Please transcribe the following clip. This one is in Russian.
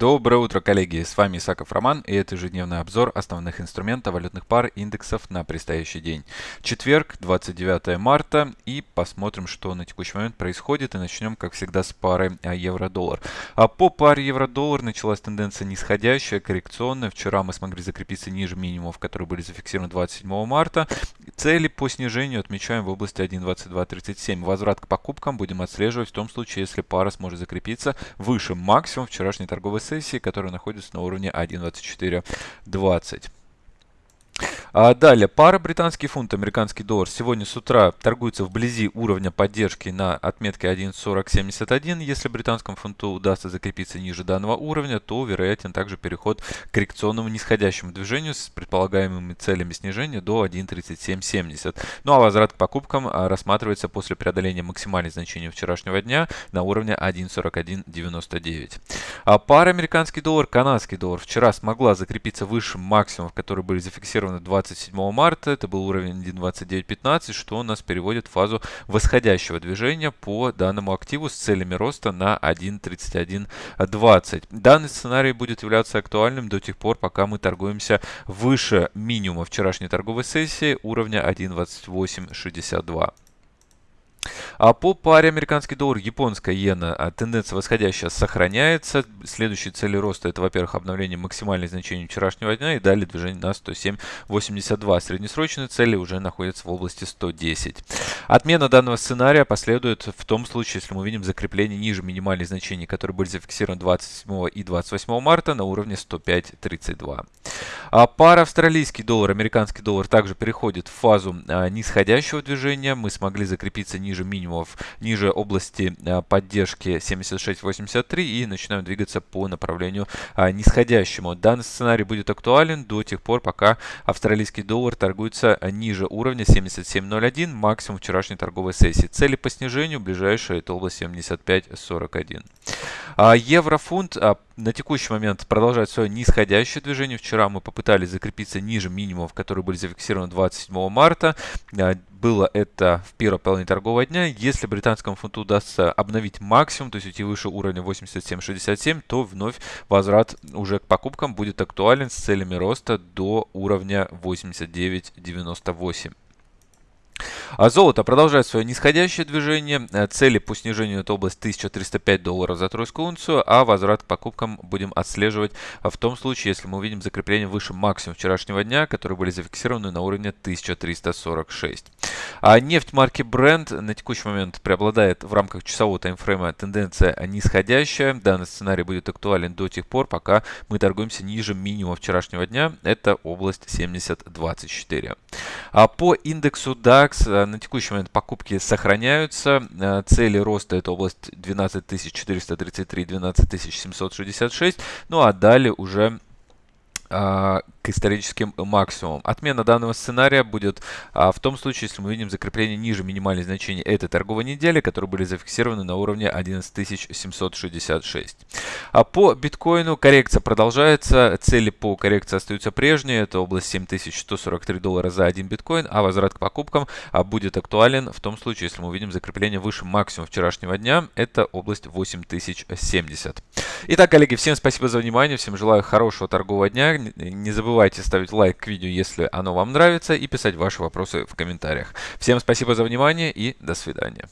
Доброе утро, коллеги! С вами Исаков Роман и это ежедневный обзор основных инструментов валютных пар индексов на предстоящий день. Четверг, 29 марта и посмотрим, что на текущий момент происходит. И начнем, как всегда, с пары а, евро-доллар. А по паре евро-доллар началась тенденция нисходящая, коррекционная. Вчера мы смогли закрепиться ниже минимумов, которые были зафиксированы 27 марта. Цели по снижению отмечаем в области 1.2237. Возврат к покупкам будем отслеживать в том случае, если пара сможет закрепиться выше максимум вчерашней торговой сессии, которая находится на уровне 1.2420. А далее, пара британский фунт, американский доллар сегодня с утра торгуется вблизи уровня поддержки на отметке 1.4071. Если британскому фунту удастся закрепиться ниже данного уровня, то вероятен также переход к коррекционному нисходящему движению с предполагаемыми целями снижения до 1.3770. Ну а возврат к покупкам а, рассматривается после преодоления максимальных значений вчерашнего дня на уровне 1.4199. А пара американский доллар, канадский доллар вчера смогла закрепиться выше максимумов, которые были зафиксированы 20 27 марта. Это был уровень 1.2915, что нас переводит в фазу восходящего движения по данному активу с целями роста на 1.3120. Данный сценарий будет являться актуальным до тех пор, пока мы торгуемся выше минимума вчерашней торговой сессии уровня 1.2862. А по паре американский доллар, японская иена, а, тенденция восходящая сохраняется. Следующие цели роста это, во-первых, обновление максимальных значений вчерашнего дня и далее движение на 107.82. Среднесрочные цели уже находятся в области 110. Отмена данного сценария последует в том случае, если мы увидим закрепление ниже минимальных значений, которые были зафиксированы 27 и 28 марта на уровне 105.32. А пара австралийский доллар, американский доллар также переходит в фазу а, нисходящего движения. Мы смогли закрепиться ниже минимумов, ниже области а, поддержки 76.83 и начинаем двигаться по направлению а, нисходящему. Данный сценарий будет актуален до тех пор, пока австралийский доллар торгуется ниже уровня 77.01, максимум вчерашней торговой сессии. Цели по снижению ближайшая это область 75.41. А еврофунт а, на текущий момент продолжает свое нисходящее движение. Вчера мы попытались закрепиться ниже минимумов, которые были зафиксированы 27 марта. Было это в первой половине торгового дня. Если британскому фунту удастся обновить максимум, то есть уйти выше уровня 87.67, то вновь возврат уже к покупкам будет актуален с целями роста до уровня 89.98. А золото продолжает свое нисходящее движение. Э, цели по снижению это область 1305 долларов за тройскую унцию, а возврат к покупкам будем отслеживать в том случае, если мы увидим закрепление выше максимум вчерашнего дня, которые были зафиксированы на уровне 1346. А нефть марки Brent на текущий момент преобладает в рамках часового таймфрейма тенденция нисходящая. Данный сценарий будет актуален до тех пор, пока мы торгуемся ниже минимума вчерашнего дня. Это область 70.24. А по индексу DAX на текущий момент покупки сохраняются. Э, цели роста это область 12433, 12766. Ну а далее уже к историческим максимумам. Отмена данного сценария будет а, в том случае, если мы видим закрепление ниже минимальных значений этой торговой недели, которые были зафиксированы на уровне 11766. А по биткоину коррекция продолжается. Цели по коррекции остаются прежние. Это область 7143 доллара за один биткоин, а возврат к покупкам а, будет актуален в том случае, если мы увидим закрепление выше максимума вчерашнего дня. Это область 8070. Итак, коллеги, всем спасибо за внимание. Всем желаю хорошего торгового дня не забывайте ставить лайк к видео, если оно вам нравится, и писать ваши вопросы в комментариях. Всем спасибо за внимание и до свидания.